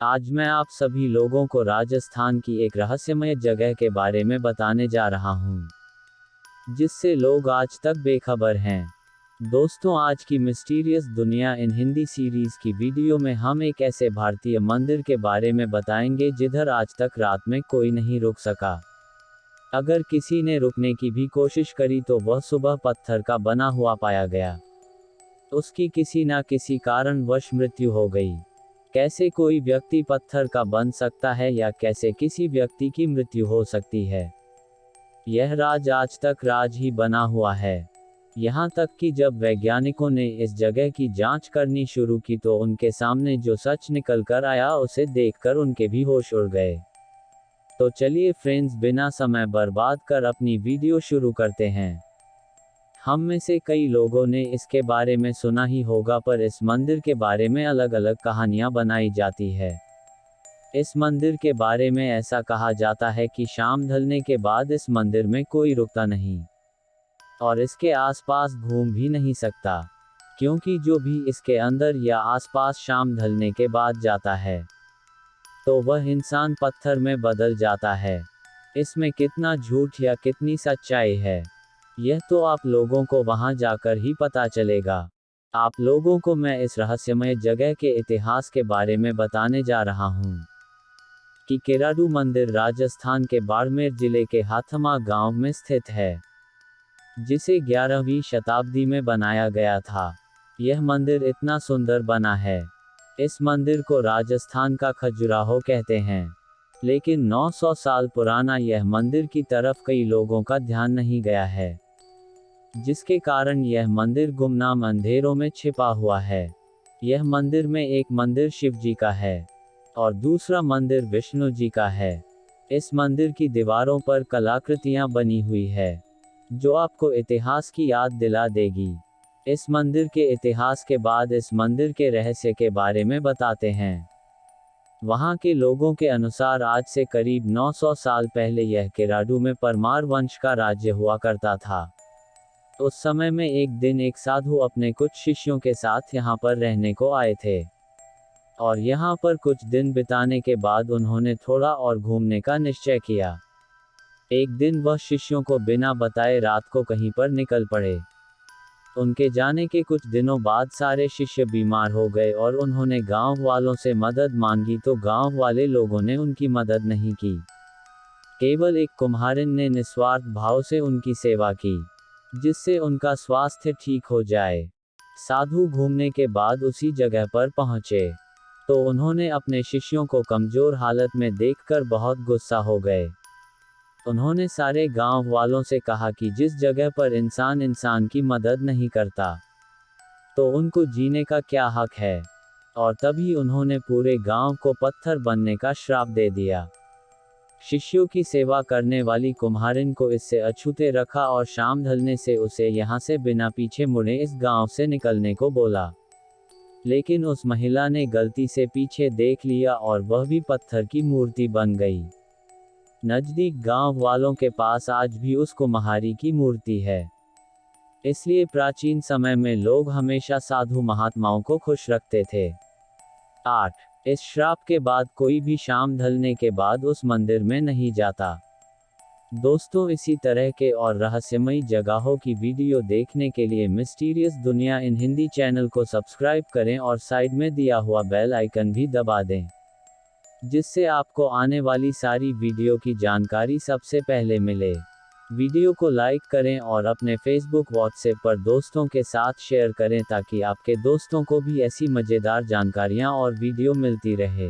आज मैं आप सभी लोगों को राजस्थान की एक रहस्यमय जगह के बारे में बताने जा रहा हूँ, जिससे लोग आज तक बेखबर हैं। दोस्तों, आज की मिस्टीरियस दुनिया इन हिंदी सीरीज़ की वीडियो में हम एक ऐसे भारतीय मंदिर के बारे में बताएँगे जिधर आज तक रात में कोई नहीं रुक सका। अगर किसी ने रुकने की भी कोशिश करी तो वह सुबह पत्थर का बना हुआ पाया गया। उसकी किसी ना किसी कारणवश मृत्यु हो गई। कैसे कोई व्यक्ति पत्थर का बन सकता है या कैसे किसी व्यक्ति की मृत्यु हो सकती है? यह राज आज तक राज ही बना हुआ है। यहाँ तक कि जब वैज्ञानिकों ने इस जगह की जाँच करनी शुरू की तो उनके सामने जो सच निकल कर आया उसे देखकर उनके भी होश उड़ गए। तो चलिए फ्रेंड्स बिना समय बर्बाद कर अपनी वीडियो शुरू करते हैं। हम में से कई लोगों ने इसके बारे में सुना ही होगा, पर इस मंदिर के बारे में अलग अलग कहानियाँ बनाई जाती है। इस मंदिर के बारे में ऐसा कहा जाता है कि शाम ढलने के बाद इस मंदिर में कोई रुकता नहीं, और इसके आसपास घूम भी नहीं सकता, क्योंकि जो भी इसके अंदर या आसपास शाम ढलने के बाद जाता है तो वह इंसान पत्थर में बदल जाता है। इसमें कितना झूठ या कितनी सच्चाई है। यह तो आप लोगों को वहाँ जाकर ही पता चलेगा। आप लोगों को मैं इस रहस्यमय जगह के इतिहास के बारे में बताने जा रहा हूँ। कि केराडू मंदिर राजस्थान के बाड़मेर ज़िले के हाथमा गाँव में स्थित है, जिसे 11वीं शताब्दी में बनाया गया था। यह मंदिर इतना सुंदर बना है। इस मंदिर को राजस्थान का खजुराहो कहते हैं। लेकिन 900 साल पुराना यह मंदिर की तरफ़ कई लोगों का ध्यान नहीं गया है। जिसके कारण यह मंदिर गुमनाम अंधेरों में छिपा हुआ है। यह मंदिर में एक मंदिर शिव जी का है और दूसरा मंदिर विष्णु जी का है। इस मंदिर की दीवारों पर कलाकृतियाँ बनी हुई है, जो आपको इतिहास की याद दिला देगी। इस मंदिर के इतिहास के बाद इस मंदिर के रहस्य के बारे में बताते हैं। वहाँ के लोगों के अनुसार आज से करीब 900 साल पहले यह केराडू में परमार वंश का राज्य हुआ करता था। उस समय में एक दिन एक साधु अपने कुछ शिष्यों के साथ यहाँ पर रहने को आए थे। और यहाँ पर कुछ दिन बिताने के बाद उन्होंने थोड़ा और घूमने का निश्चय किया। एक दिन वह शिष्यों को बिना बताए रात को कहीं पर निकल पड़े। उनके जाने के कुछ दिनों बाद सारे शिष्य बीमार हो गए और उन्होंने गाँव वालों से मदद मांगी तो गाँव वाले लोगों ने उनकी मदद नहीं की। केवल एक कुम्हारिन ने निस्वार्थ भाव से उनकी सेवा की, जिससे उनका स्वास्थ्य ठीक हो जाए। साधु घूमने के बाद उसी जगह पर पहुँचे तो उन्होंने अपने शिष्यों को कमज़ोर हालत में देखकर बहुत गुस्सा हो गए। उन्होंने सारे गाँव वालों से कहा कि जिस जगह पर इंसान इंसान की मदद नहीं करता तो उनको जीने का क्या हक है? और तभी उन्होंने पूरे गाँव को पत्थर बनने का श्राप दे दिया। शिष्यों की सेवा करने वाली कुम्हारिन को इससे अछूते रखा और शाम ढलने से उसे यहाँ से बिना पीछे मुड़े इस गाँव से निकलने को बोला। लेकिन उस महिला ने गलती से पीछे देख लिया और वह भी पत्थर की मूर्ति बन गई। नज़दीक गाँव वालों के पास आज भी उस कुम्हारी की मूर्ति है। इसलिए प्राचीन समय में लोग हमेशा साधु महात्माओं को खुश रखते थे। आठ, इस श्राप के बाद कोई भी शाम ढलने के बाद उस मंदिर में नहीं जाता। दोस्तों, इसी तरह के और रहस्यमयी जगहों की वीडियो देखने के लिए मिस्टीरियस दुनिया इन हिंदी चैनल को सब्सक्राइब करें और साइड में दिया हुआ बेल आइकन भी दबा दें। जिससे आपको आने वाली सारी वीडियो की जानकारी सबसे पहले मिले। वीडियो को लाइक करें और अपने फेसबुक व्हाट्सएप पर दोस्तों के साथ शेयर करें ताकि आपके दोस्तों को भी ऐसी मज़ेदार जानकारियाँ और वीडियो मिलती रहे।